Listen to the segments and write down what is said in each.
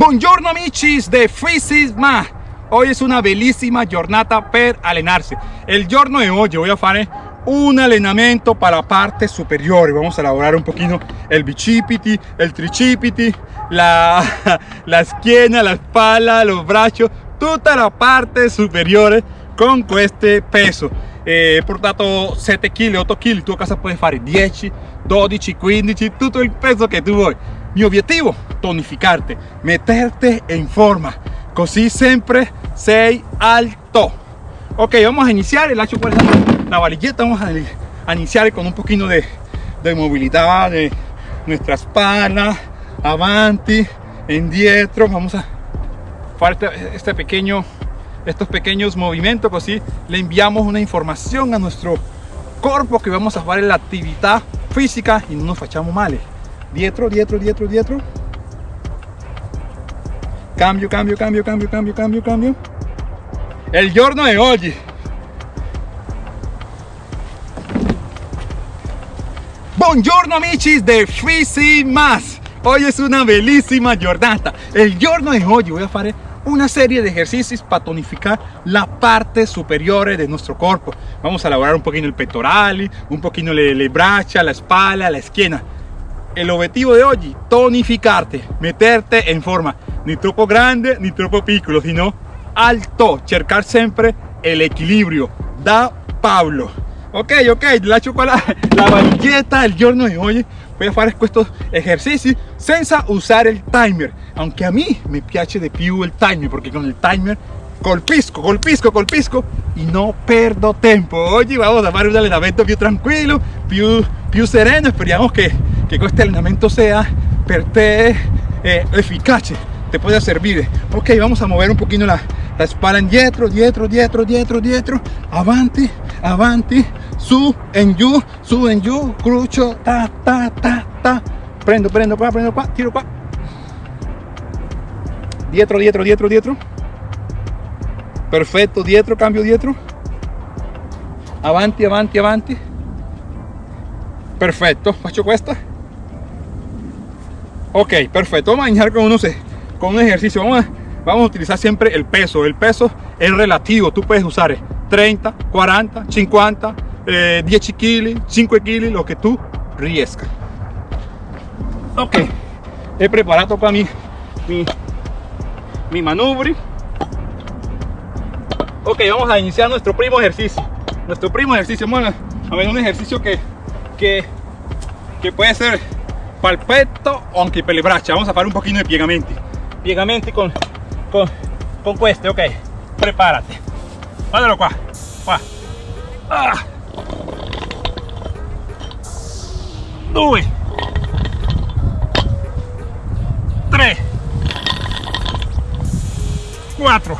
Buongiorno amici de Freezes Ma. Hoy es una bellísima giornata per allenarsi El giorno de hoy voy a fare un allenamento para la parte superior. Vamos a elaborar un poquito el bicipiti, el tricipiti La, la schiena, la espalda, los brazos Toda la parte superior con este peso. Eh, portato 7 kg, 8 kg Tu a casa puedes fare 10, 12, 15 Todo el peso que tu vuoi mi objetivo, tonificarte, meterte en forma, così siempre sei alto. Ok, vamos a iniciar, el hacho por la varilleta, vamos a, iniciar con un poquito de, de movilidad de nuestra espalda, avanti, indietro, vamos a hacer este pequeño, estos pequeños movimientos, así le enviamos una información a nuestro cuerpo que vamos a hacer la actividad física y no nos fachamos mal dietro, dietro, dietro, dietro. Cambio, cambio, cambio, cambio, cambio, cambio, cambio. El giorno de hoy. Buongiorno amici de Fisi Más. Hoy es una bellísima giornata. El giorno de hoy voy a hacer una serie de ejercicios para tonificar la parte superior de nuestro cuerpo. Vamos a elaborar un poquito el pectoral, un poquito le, le braccia, la espalda, la esquina el objetivo de hoy tonificarte meterte en forma. Ni troppo grande ni troppo piccolo sino alto. Cercar siempre el equilibrio. Da Pablo. Ok ok la chocolate la varilleta el giorno de hoy. Voy a hacer estos ejercicios senza usar el timer. Aunque a mí me piace de più el timer porque con el timer colpisco, colpisco, colpisco y no perdo tiempo. Hoy vamos a hacer un entrenamiento più tranquilo, più, più sereno. Esperamos que, que este entrenamiento sea per te eh, eficace, te pueda servir. Ok, vamos a mover un poquito la, la espalda dietro, dietro, dietro, dietro, dietro, avanti, avanti, su, en giù, su, en giù, crucio, ta, ta, ta, ta. Prendo, prendo qua, prendo qua, tiro qua. Dietro, dietro, dietro, dietro. Perfecto dietro cambio dietro. Avanti avanti avanti perfecto faccio questa ok perfecto. Vamos a iniciar con un ejercicio. Vamos a, vamos a utilizar siempre el peso. El peso es relativo. Tú puedes usar 30 40 50 10 kg 5 kg lo que tú riesca ok. He preparado para mi mi, mi manubri. Ok, vamos a iniciar nuestro primo ejercicio. Nuestro primo ejercicio, bueno, a ver, un ejercicio que, que, que puede ser palpetto o anche per braccia. Vamos a hacer un poquito de piegamenti. Piegamenti con, con, con queste, ok. Prepárate. Guardalo qua. Qua. Ah. Due. Tre. Quattro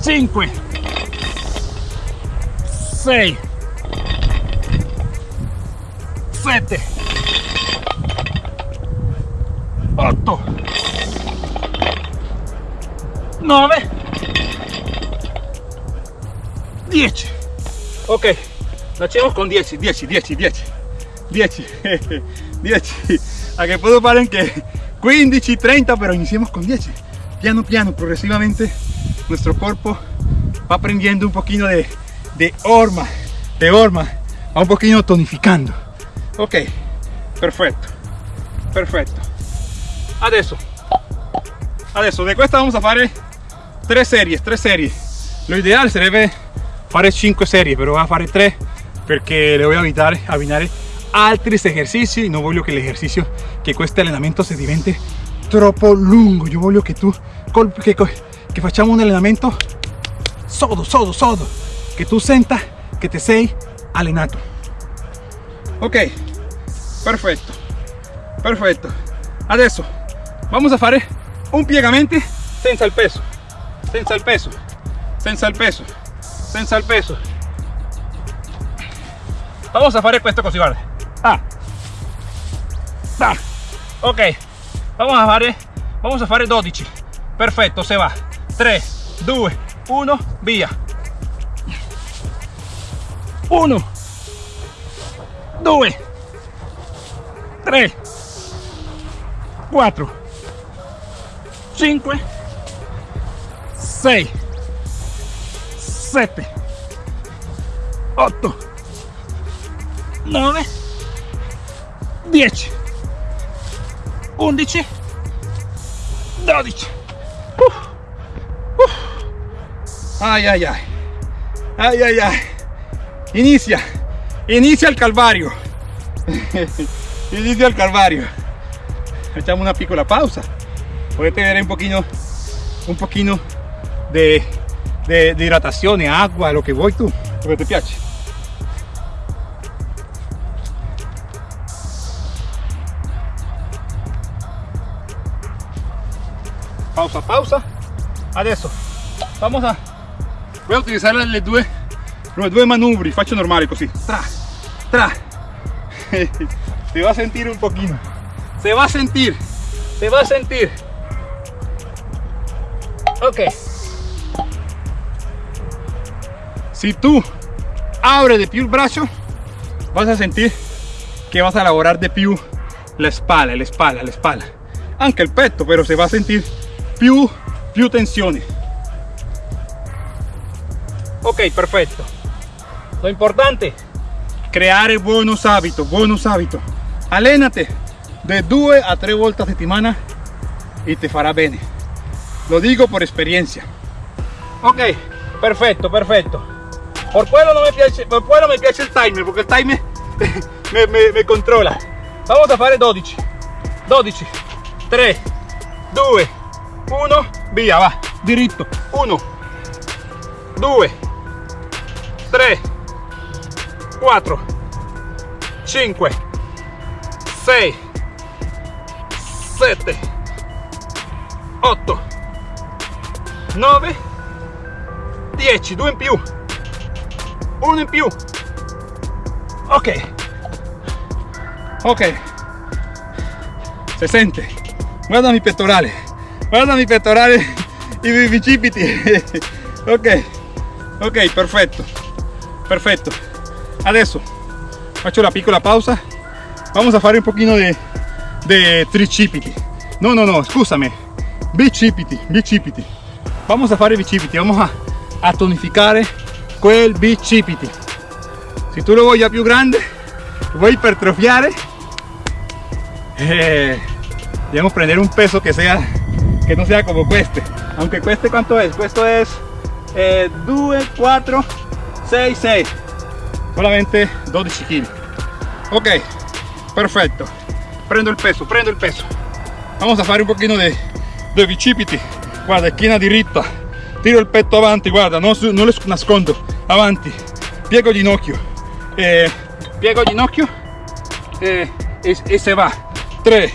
5 6 7 8 9 10 ok hacemos con 10 10 10 10 10 10 a que puedo parar en que 15 30 pero iniciemos con 10 piano piano progresivamente nuestro cuerpo va aprendiendo un poquito de, de horma, de horma, va un poquito tonificando. Ok, perfecto, perfecto. Adesso, adesso de esta vamos a hacer tres series, tres series. Lo ideal sería hacer 5 series, pero voy a hacer 3 porque le voy a evitar abbinare altri ejercicios y no voglio que el ejercicio que cuesta entrenamiento se divente troppo lungo. Yo voglio que tú que, que facciamo un allenamento sodo, sodo, sodo, que tú sentas que te sei allenato. Ok, perfecto, perfecto. Adesso vamos a fare un piegamento senza el peso, senza el peso, senza el peso, senza el peso. Vamos a fare questo così, guarda. Ah. Ah. Ok, vamos a fare, vamos a fare 12. Perfetto, se va. 3, 2, 1, via. 1, 2, 3, 4, 5, 6, 7, 8, 9, 10, 11, 12. Uf, uf. Ay, ay, ay. Ay, ay, ay. Inicia. Inicia el calvario. Inicia el calvario. Echamos una piccola pausa. Puede tener un poquito, un poquito de, de, de agua, lo que vuoi tu, lo que te piace. Pausa, pausa. Adesso vamos a voy a utilizar le due, due manubri, faccio normali così. Tra, tra. Se va a sentir un poquito. Se va a sentir. Se va a sentir. Ok. Si tú abres de più il braccio, vas a sentir que vas a elaborar de più la espalda, la espalda, la espalda. Anche il petto, pero se va a sentir più, più tensione. Ok, perfecto. Lo importante, creare buenos hábitos, buenos hábitos. Alénate de 2 a 3 volte a settimana y te fará bene. Lo digo por experiencia. Ok, perfecto, perfecto. Por quello no me piace, por quello me piace il timer, porque il timer me, me, me controlla. Vamos a fare 12. 12, 3, 2, 1, via, va, diritto. 1, 2, 3, 4, 5, 6, 7, 8, 9, 10, 2 in più, 1 in più. Ok, ok, se sente, guarda mi pettorale, guarda mi pettorale mi bicipiti. ok, ok, perfetto, perfetto. Adesso faccio la piccola pausa. Vamos a fare un pochino de, de tricipiti. No, no, no, scusami. Bicipiti, bicipiti. Vamos a fare bicipiti, vamos a, a tonificare quel bicipiti. Si tu lo vuoi già più grande, vuoi ipertrofiare, eh, debemos prender un peso que sea que no sea como cueste aunque cueste cuánto es esto es eh, 2 4 6 6 solamente 12 kg ok perfecto. Prendo el peso prendo el peso. Vamos a fare un pochino de, de bicipiti guarda esquina diritta tiro il petto avanti guarda non, non le nascondo. Avanti. Piego ginocchio. Eh, piego ginocchio. Eh, e, e se va. 3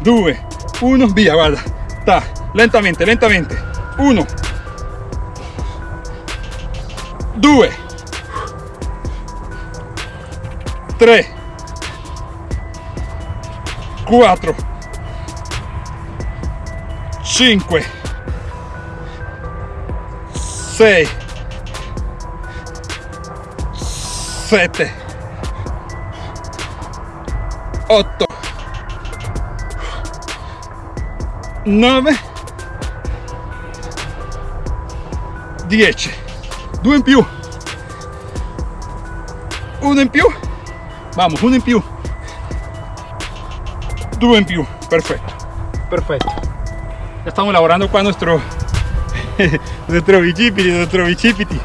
2 1 via guarda. Ta, lentamente lentamente. 1 2 3 4 5 6 7 8 9 10 2 in più. Uno in più vamos uno in più due in più perfecto. Perfecto. Ya estamos elaborando qua nuestro nuestro bicipiti nuestro bicipiti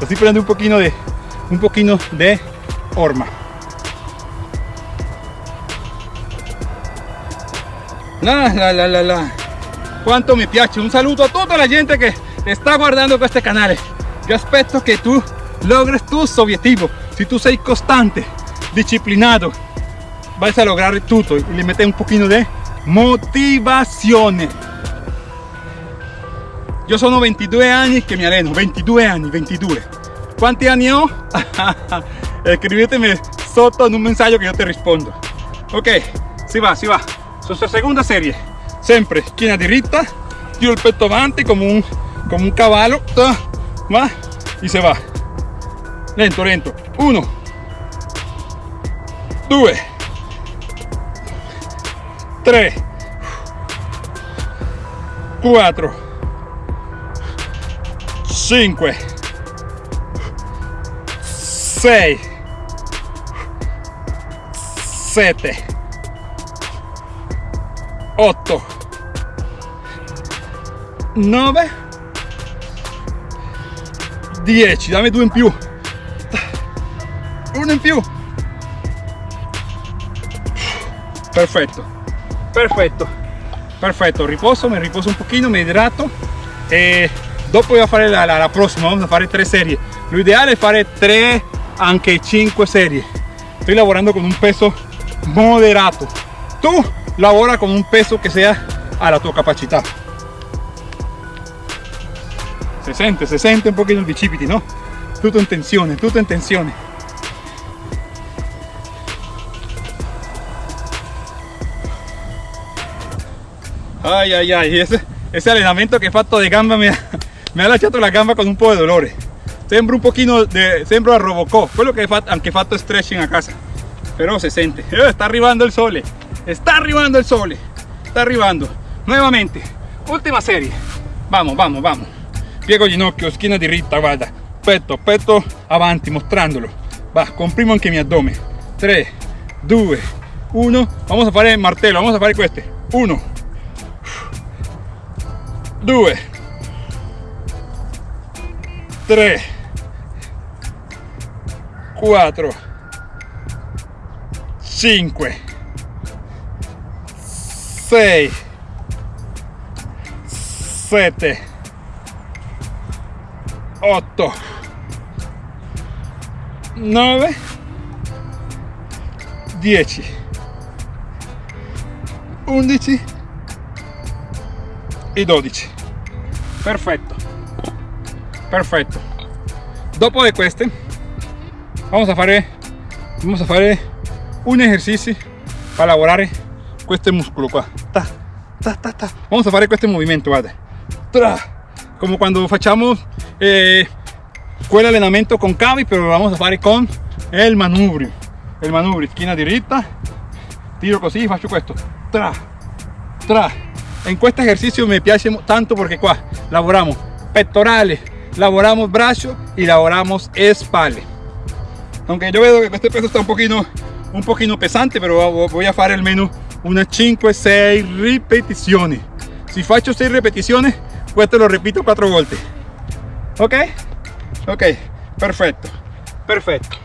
estoy poniendo un poquito de un poquito de horma. La la la la la. Quanto mi piace un saluto a tutta la gente che sta guardando questo canale yo aspetto che tu logres tus objetivos. Si tu sei costante disciplinado. Vas a lograr tutto y le metes un poquito de motivazione io sono 22 anni che mi alleno 22 anni 22 quanti anni ho? scrivetemi sotto in un messaggio che io ti rispondo ok si va si va. Su seconda serie. Sempre schiena diritta tiro il petto avanti come un, come un cavallo va y se va. Lento lento. 1 2 3 4 5 6 7 8 9 10 dammi due in più. Uno in più perfetto perfetto perfetto riposo mi riposo un pochino mi idrato e dopo voy a fare la, la, la prossima vamos a fare tre serie lo ideale è fare tre anche 5 serie estoy lavorando con un peso moderato. Tú lavora con un peso que sea a la tua capacità se sente se sente un pochino il bicipiti no tutto in tensione tutto in tensione Ay, ay, ay, ese, ese allenamento che ho fatto di gamba ha, mi ha lasciato la gamba con un po' di dolore. Sembra un pochino de, sembra a Robocop, quello che fatto, anche fatto stretching a casa. Però si sente, eh, sta arrivando il sole, sta arrivando il sole, sta arrivando. Nuovamente, ultima serie. Vamos, vamos, vamos. Piego ginocchio, schiena diritta, guarda. Petto, petto avanti, mostrandolo. Va, comprimo anche mi addome. 3, 2, 1. Vamos a fare il martello, vamos a fare queste. 1, 2 3 4 5 6 7 8 9 10 11 e 12 perfetto perfetto dopo de queste vamos a fare vamos a un ejercicio para lavorare questo muscolo qua. Ta, ta, ta, ta. vamos a fare questo movimento guarda. Tra. como cuando facciamo eh, quel allenamento con cavi pero lo vamos a fare con el manubrio. El manubrio esquina diritta tiro così faccio questo. Tra tra en este ejercicio me piace tanto porque qua lavoramos pectorales laboramos brazo y laboramos espalda. Aunque yo veo que este peso está un poquito un poquito pesante pero voy a hacer al menos unas 5 6 repeticiones. Si faccio 6 repeticiones pues te lo repito 4 volte ok ok perfecto perfecto.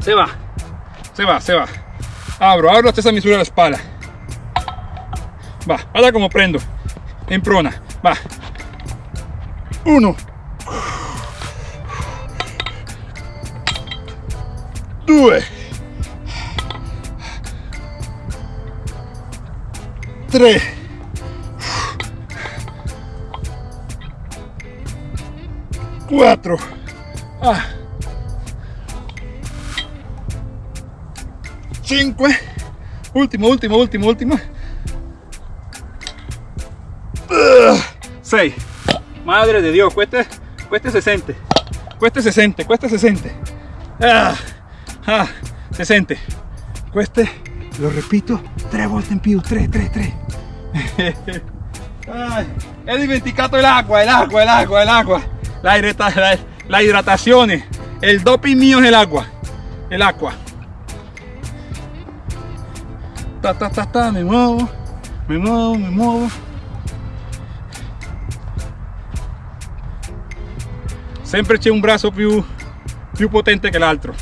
Se va se va se va. Abro abro hasta esa misura de la espalda va guarda como prendo. En prona. Va. Uno. Due. Tre. Quattro. Ah. cinque. Ultimo ultimo ultimo ultimo 6 madre de Dios cueste cueste 60 cueste 60 cueste 60 ah, ah, 60 cueste lo repito 3 volte in più 3 3 3 Ay, he dimenticato el agua el agua el agua el agua. La, la, la hidratación el doping mío es el agua el agua. Ta ta ta ta me muevo me muevo me muevo sempre c'è un braccio più, più potente che l'altro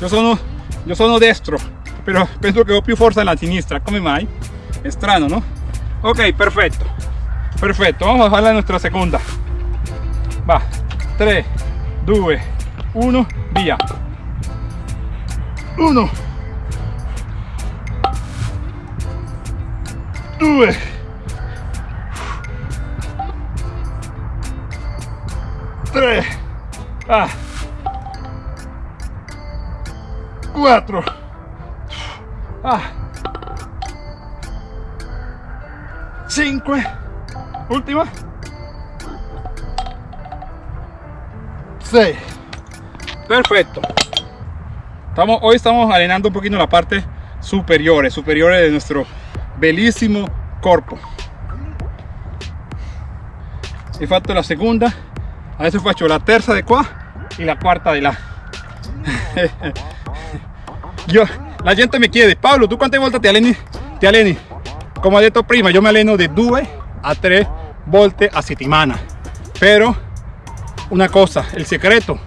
io sono, io sono destro però penso che ho più forza nella sinistra. Come mai? è strano no? ok perfetto. Perfetto vamos a fare la nostra seconda va. 3 2 1 via. 1 2 3 ah, 4 ah, 5 última 6 perfecto. Estamos hoy estamos arenando un poquito la parte superior superiores de nuestro bellísimo corpo he fatto la seconda adesso faccio la terza di qua e la quarta di là Yo, la gente mi chiede Paolo tu quante volte ti alleni ti alleni come ho detto prima io mi alleno di 2 a 3 volte a settimana però una cosa il segreto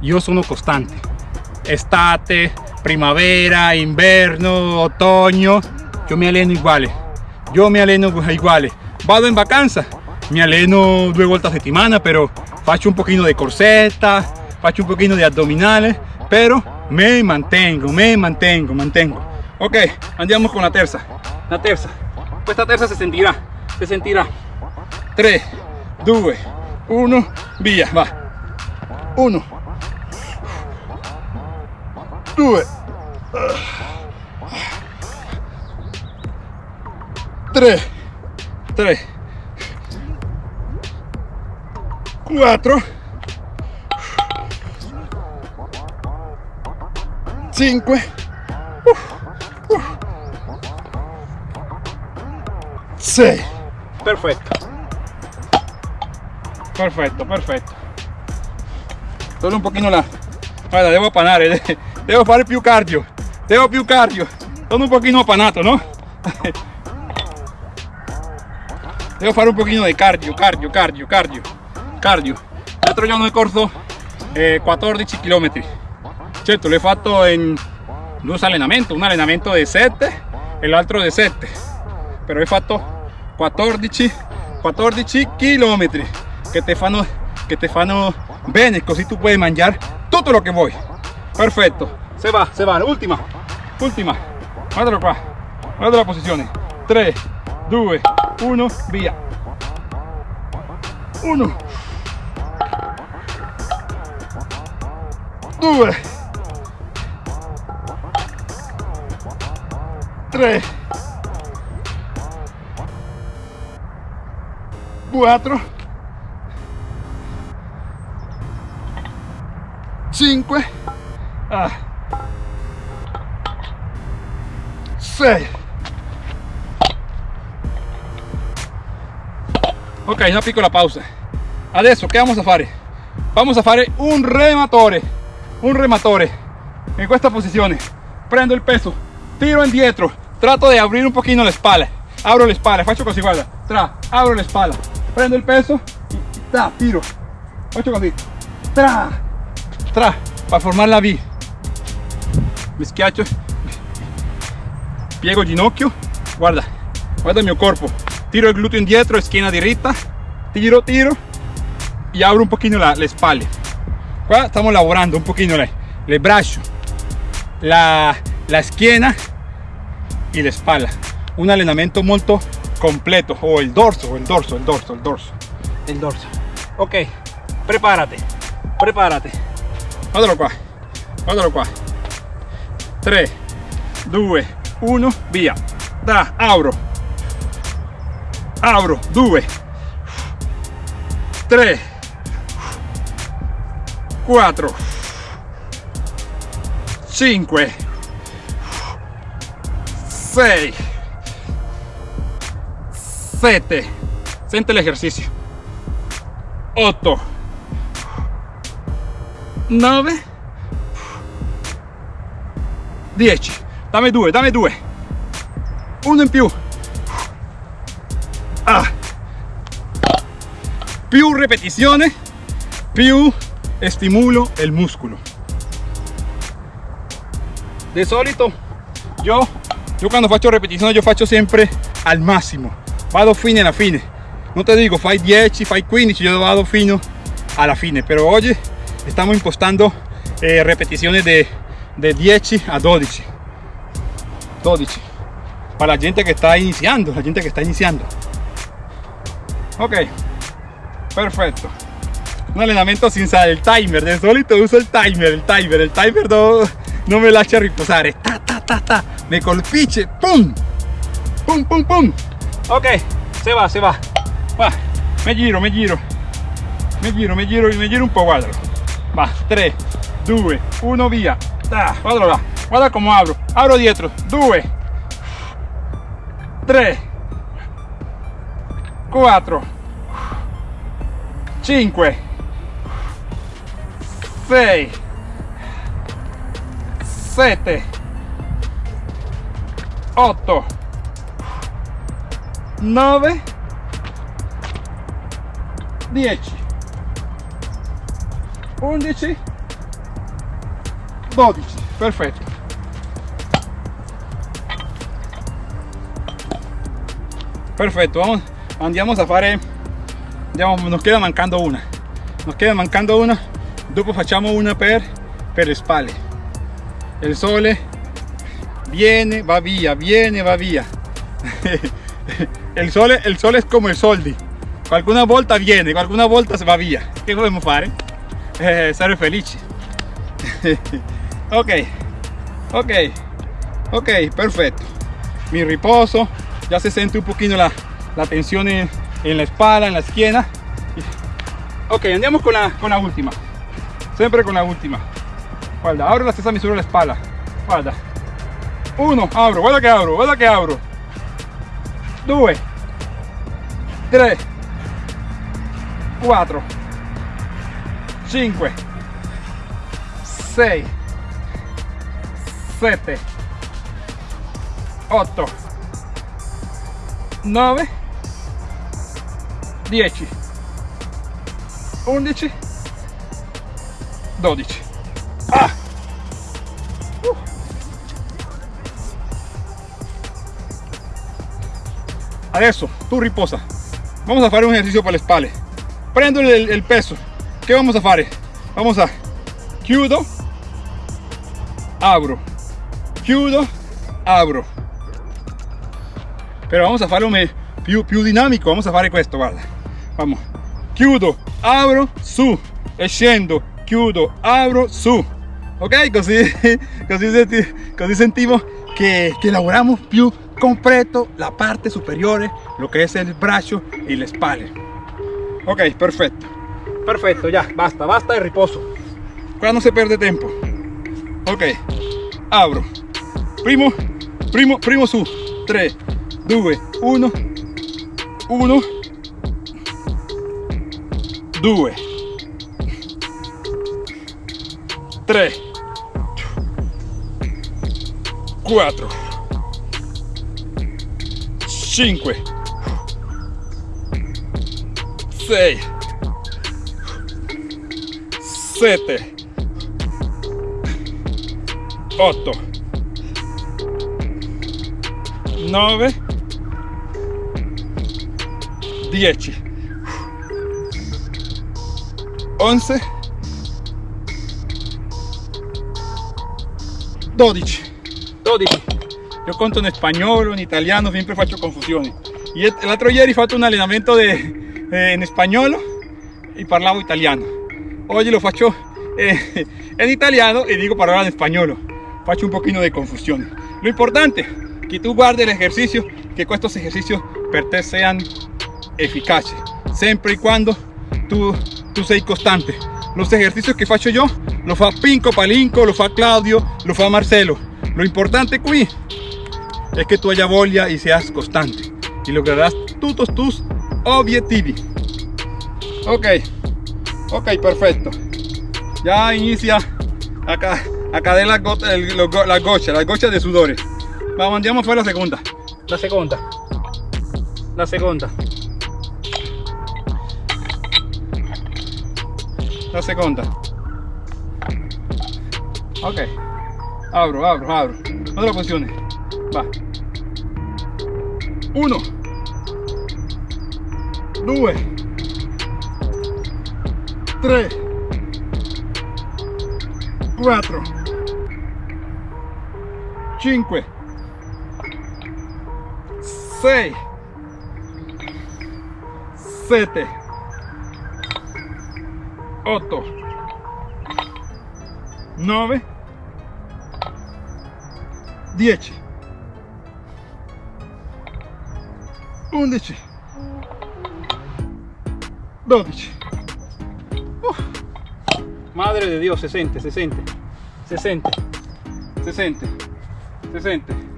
io sono costante estate primavera inverno otoño yo me alleno igual yo me alleno igual vado in vacanza mi alleno due volte a settimana però faccio un pochino di corsetta faccio un pochino di addominale però me mantengo me mantengo mantengo. Ok andiamo con la terza. La terza. Questa terza si sentirà si sentirà 3 2 1 via va. 1 2 3 3 4 5 6 perfetto perfetto perfetto solo un pochino la guarda devo appanare devo fare più cardio devo più cardio sono un pochino appanato no devo fare un pochino di cardio cardio cardio cardio cardio. L'altro giorno ho corso eh, 14 km certo l'ho fatto in due allenamenti un allenamento di 7 e l'altro di 7 però ho fatto 14 14 km che ti fanno che ti fanno bene così tu puoi mangiare tutto lo che vuoi perfetto se va se va. Ultima ultima guardalo qua guarda la posizione 3 2 1 via 1 2 3 4 5 ah, 6 ok una piccola pausa. Adesso che vamos a fare vamos a fare un rematore un rematore. In questa posizione prendo il peso. Tiro indietro trato de abrir un poquito la espalda. Abro la espalda faccio così guarda tra abro la espalda. Prendo il peso y tra tiro. Faccio così tra tra para formar la V. Mi schiaccio piego ginocchio. Guarda guarda il mio corpo tiro il gluteo indietro schiena diritta tiro tiro. Y abro un poquito la, le spalle qua stiamo lavorando un pochino le, le braccia la, la schiena y la espalda. Un allenamento molto completo o el dorso el dorso el dorso el dorso. El dorso. Ok prepárate prepárate. Guardalo qua guardalo qua 3 2 1 via da abro. Abro 2 3 4 5 6 7 siente el ejercicio 8 9 10 dame 2 dame 2 uno in più. Ah. più ripetizione. Più estimulo il muscolo de solito yo yo cuando faccio repetizione yo faccio sempre al massimo vado fine alla fine. Non te dico fai 10 fai 15 yo vado fino alla fine. Però oggi stiamo impostando eh, repetizioni de, de 10 a 12 12 para la gente que está iniciando la gente que está iniciando. Ok perfecto un allenamento senza il timer de solito uso il timer il timer il timer no, non me lascia riposare ta ta ta ta pum pum pum pum. Ok se va se va va me giro me giro me giro me giro me giro un po' guardalo va 3 2 1 via ah, guardalo là guarda come apro apro dietro 2 3 4 5 6 7 8 9 10 11 12 perfetto perfetto vamos, andiamo a fare nos queda mancando una. Nos queda mancando una dopo facciamo una per per le spalle il viene va via viene va via il sole il sole è come il soldi. Qualcuna volta viene qualcuna volta va via che dobbiamo fare eh, essere felici. Ok ok ok perfetto mi riposo ya se siente un poquito la, la tensión en, en, la espalda en la esquina. Ok andiamo con la, con la última siempre con la última. Guarda abro la stessa misura la espalda. Guarda uno abro guarda che abro guarda che abro. Due. Tre 4 5 6 7 8 9 10 11 12 ah! uh. adesso tu riposa. Vamos a fare un ejercicio para le spalle. Prendo el, peso. ¿qué vamos a hacer? vamos a chiudo abro. Chiudo abro. Pero vamos a farlo più, più dinamico. Vamos a fare questo guarda. Vamos. Chiudo abro su. E chiudo abro su. Ok così così, senti, così sentimos que, que elaboramos più completo la parte superiore lo que es el brazo y la espalda. Ok perfecto. Perfecto ya basta basta de riposo. Qua non si perde tempo ok abro. Primo primo primo su. 3 2 1 1 2 3 4 5 6 7 8 9 10 11 12 12 io conto in spagnolo, in italiano, sempre faccio confusioni e l'altro ieri ho fatto un allenamento de, eh, in spagnolo parlavo italiano. Oggi lo faccio eh, in italiano e dico parlare in spagnolo faccio un pochino di confusione lo importante è che tu guardi l'esercizio che questi esercizi per te siano efficaci sempre e quando tu, tu sei costante los ejercicios que faccio yo lo fa Pinco Palinco, lo fa Claudio, lo fa Marcelo. Lo importante qui es que tú haya voglia y seas constante. Y lograrás todos tus objetivos. Ok. Ok perfecto. Ya inicia acá acá de la gota la gocha la gocha de sudores. Vamos andiamo a la segunda. La segunda. La segunda la segunda ok. Abro abro abro. Otra posición va. 1 2 3 4 5 6 7 8 9 10 11 12 Uf. madre de Dios se siente se siente se siente se siente se siente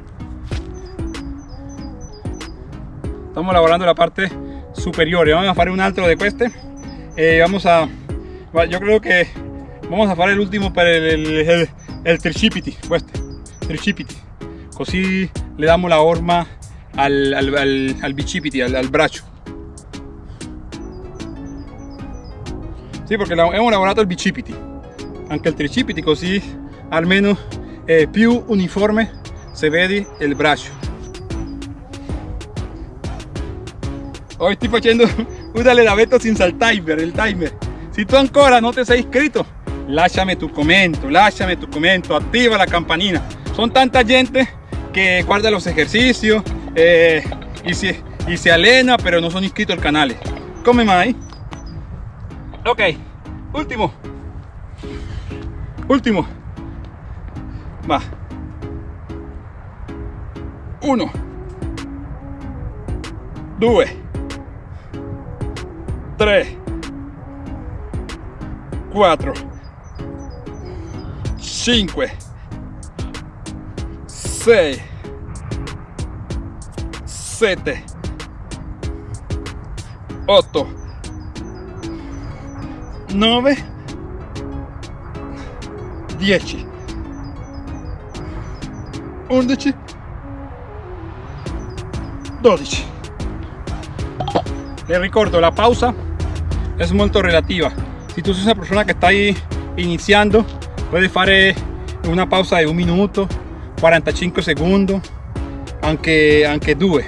estamos elaborando la parte superiores. Vamos a hacer un altro de este. Eh, vamos a, yo creo que vamos a hacer el último para el, el, el, tricipiti, este, tricipiti. Così le damos la orma al, al, al, al bicipiti, al, al braccio. Sì, perché abbiamo lavorato il bicipiti, anche il tricipiti, così almeno è più uniforme se vedi il braccio. Hoy estoy facendo un allenamento senza il timer, il timer. Si tu ancora non ti sei iscritto, lasciami tu commento, lasciami tu commento, attiva la campanina. Son tanta gente que guarda los ejercicios eh, y, se, y se alena, pero no son inscritos al canal. Come mai? Ok, último. Último. Va. Uno. Due. 3 4 5 6 7 8 9 10 11 12 le ricordo la pausa es muy relativa si tú sos una persona que está ahí iniciando puedes hacer una pausa de un minuto 45 segundos aunque aunque due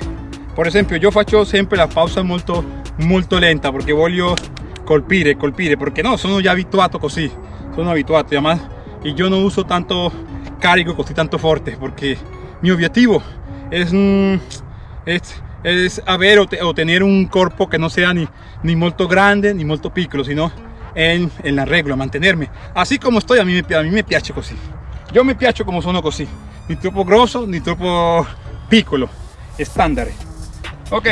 por ejemplo yo faccio siempre la pausa molto molto lenta porque voglio colpire colpire porque no sono ya habituato così sono abituato y además y yo no uso tanto carico così tanto fuerte porque mi objetivo es, mm, es es haber o, tener un cuerpo que no sea ni, ni molto grande ni molto piccolo, sino en, la regla, mantenerme. Así como estoy, a mí, a mí me piace così. Yo me piace como sono così. Ni troppo grosso, ni troppo piccolo. Estándar. Ok,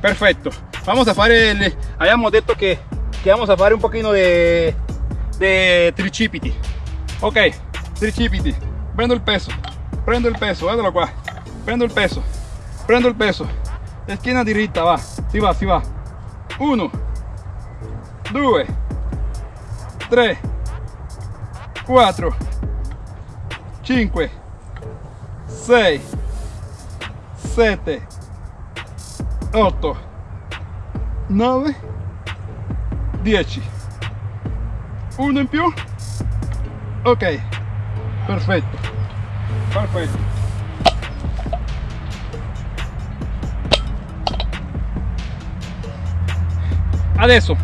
perfecto. Vamos a hacer el... Habíamos dicho que, que vamos a hacer un poquito de, de tricipiti. Ok, tricipiti. Prendo el peso. Prendo el peso, qua. Prendo el peso. Prendo el peso esquina diritta va si va si va 1 2 3 4 5 6 7 8 9 10 uno in più? Ok perfetto. Perfetto. Adesso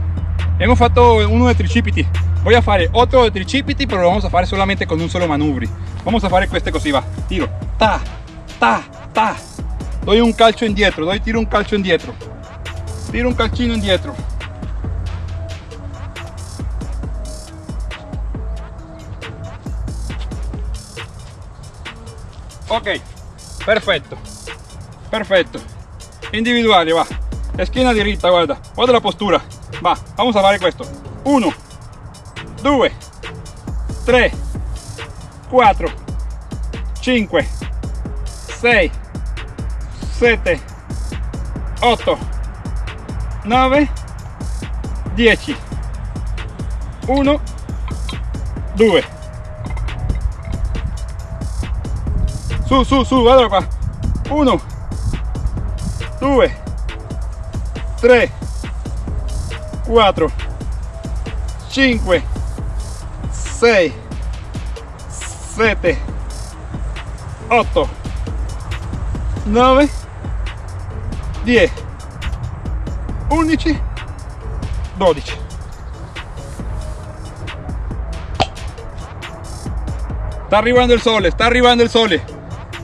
hemos fatto uno de tricipiti voy a fare otro tricipiti pero lo vamos a fare solamente con un solo manubrio vamos a fare queste così va. Tiro. Ta ta ta. Doy un calcio indietro doy tiro un calcio indietro. Tiro un calcino indietro. Ok perfecto perfecto individuale va. Esquina diritta guarda. Guarda la postura. Va vamos a fare esto 1 2 3 4 5 6 7 8 9 10 1 2 su su su guarda qua. 1 2 3 4 5 6 7 8 9 10 11 12 está arribando el sole está arribando el sole.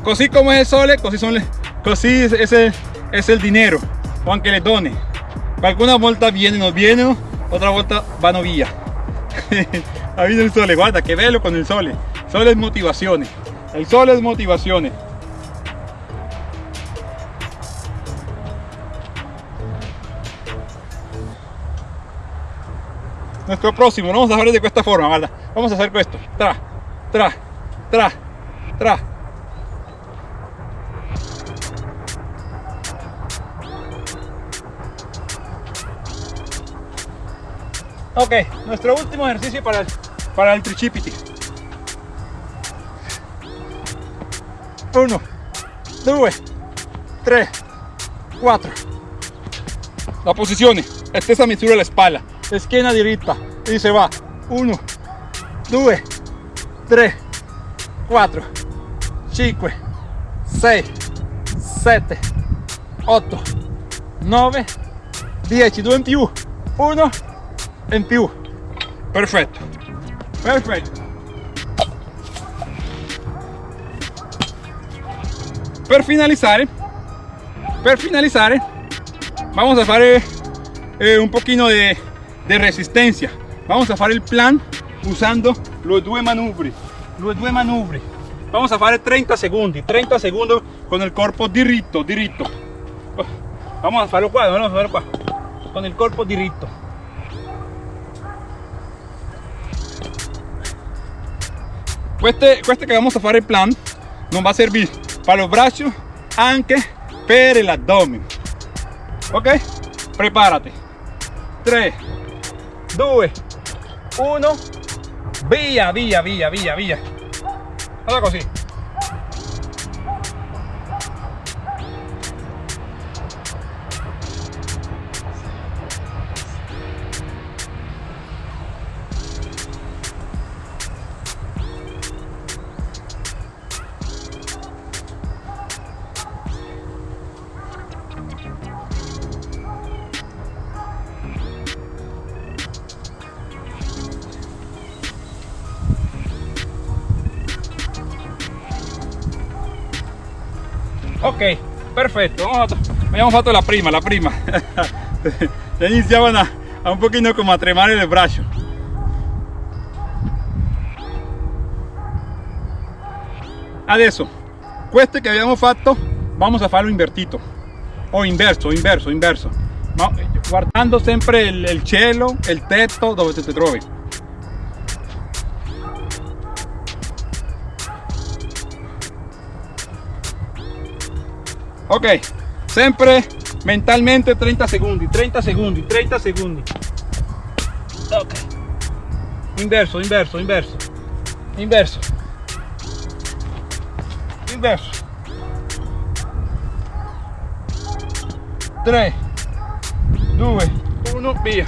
Così como es el sole così, son le, così es, el, es el dinero o aunque le done. Alguna volta viene, no viene, otra volta vanno via. Ahí viene el sole, guarda que velo con el sole. Sole es motivaciones. El sol es motivaciones. Nuestro próximo, vamos a hacer de esta forma, ¿verdad? Vamos a hacer esto. Tra, tra, tra, tra, Ok, nuestro último ejercicio para el, para el tricipiti. Uno, dos, tres, cuatro. La posición, stessa misura la espalda, esquina diritta y se va. Uno, dos, tres, cuatro, cinco, seis, siete, ocho, nueve, diez. Due in più, uno in più. Perfetto, perfetto. Per finalizar, per finalizar, vamos a hacer eh, un poquito de, de resistencia. Vamos a hacer el plan usando los due manubri. Los due manubri. Vamos a hacer 30 segundos, 30 segundos con el cuerpo diritto, diritto. Vamos a hacerlo vamos a hacerlo. Con el cuerpo diritto. Este, este que vamos a hacer el plan. Nos va a servir para los brazos anche per el abdomen. Ok prepárate. 3 2 1 via via via via via allora così Ok, perfecto. Vamos a, vamos la prima, la prima. ya iniciaban a, un poquinho como a tremar el brazo. Adesso, cueste que habíamos fatto, vamos a farlo invertito. O inverso, inverso, inverso. Guardando siempre el, el cielo, el teto, donde te trovi. Ok siempre mentalmente 30 segundos 30 segundos 30 segundos. Ok. Inverso inverso inverso. Inverso. Inverso. 3 2 1 via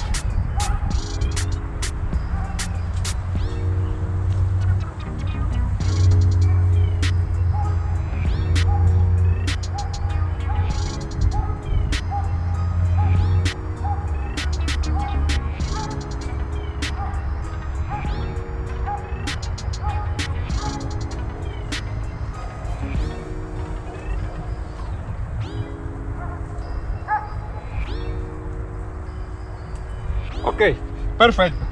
Perfecto,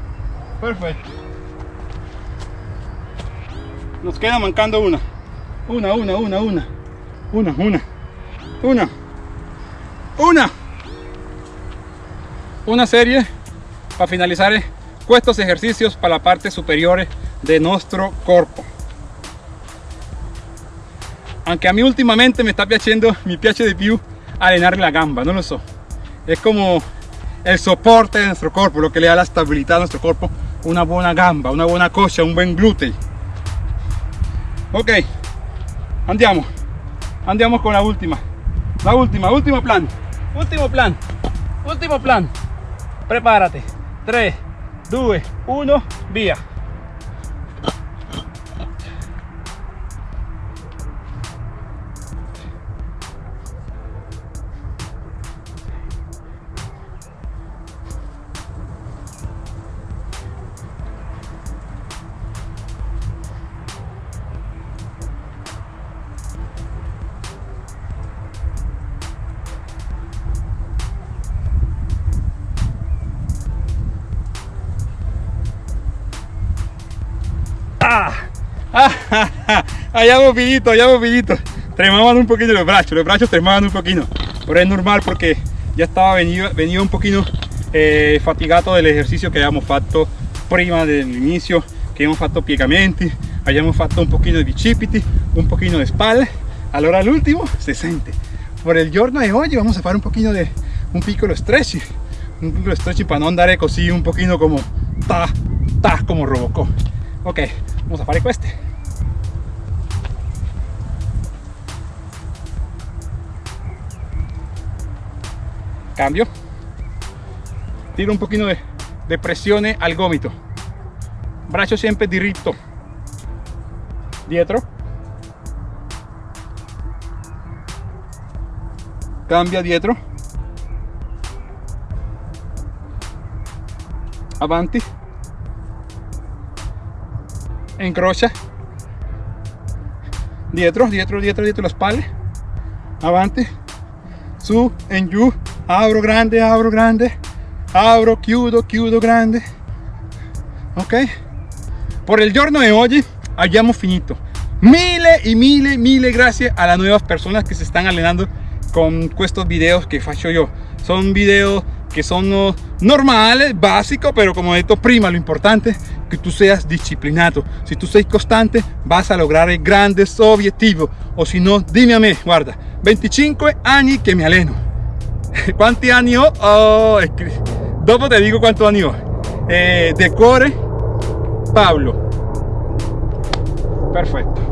perfecto. Nos queda mancando una. Una, una, una, una. Una, una. Una. Una. Una serie para finalizar eh, estos ejercicios para la parte superior eh, de nuestro cuerpo. Aunque a mí últimamente me está piachendo mi piache de piu arenar la gamba, no lo so. Es como el soporte de nuestro cuerpo, lo que le da la estabilidad a nuestro cuerpo, una buena gamba, una buena coxa, un buen glúteo. Ok, andiamo, andiamo con la última, la última, último plan, último plan, último plan, prepárate, 3, 2, 1, via. Allá bobillito, allá bobillito. Tremaban un poquito los brazos, los brazos tremaban un poquito. Pero es normal porque ya estaba venido, venido un poquito eh, fatigado del ejercicio que habíamos fatto prima del inicio, que hemos fatto piegamenti, habíamos fatto un poquito de bicipiti, un poquito de espalda. Allora al último se siente. Por el giorno de hoy vamos a hacer un poquito de un piccolo stretch, un stretching para no andare così un pochino como ta, ta, como Robocop. Ok, vamos a fare queste. Cambio. Tiro un pochino de, de al gomito. Braccio sempre diritto. Dietro. Cambia dietro. Avanti. Incrocia. Dietro, dietro, dietro, dietro la spalle. Avanti. Su, en giù. Abro grande, abro grande. Abro, chiudo, chiudo grande. Ok? Por el giorno de hoy hayamos finito. Mille y mille, mille gracias a las nuevas personas que se están allenando con estos videos que faccio yo. Son videos que son normales, básicos, pero como dicho prima, lo importante que tú seas disciplinado. Si tú seas constante, vas a lograr grandes objetivos. O si no, dime a mí, guarda, 25 años que me aleno. ¿Cuántos años? Oh, dopo te digo cuántos años. Eh, decore Pablo. Perfecto.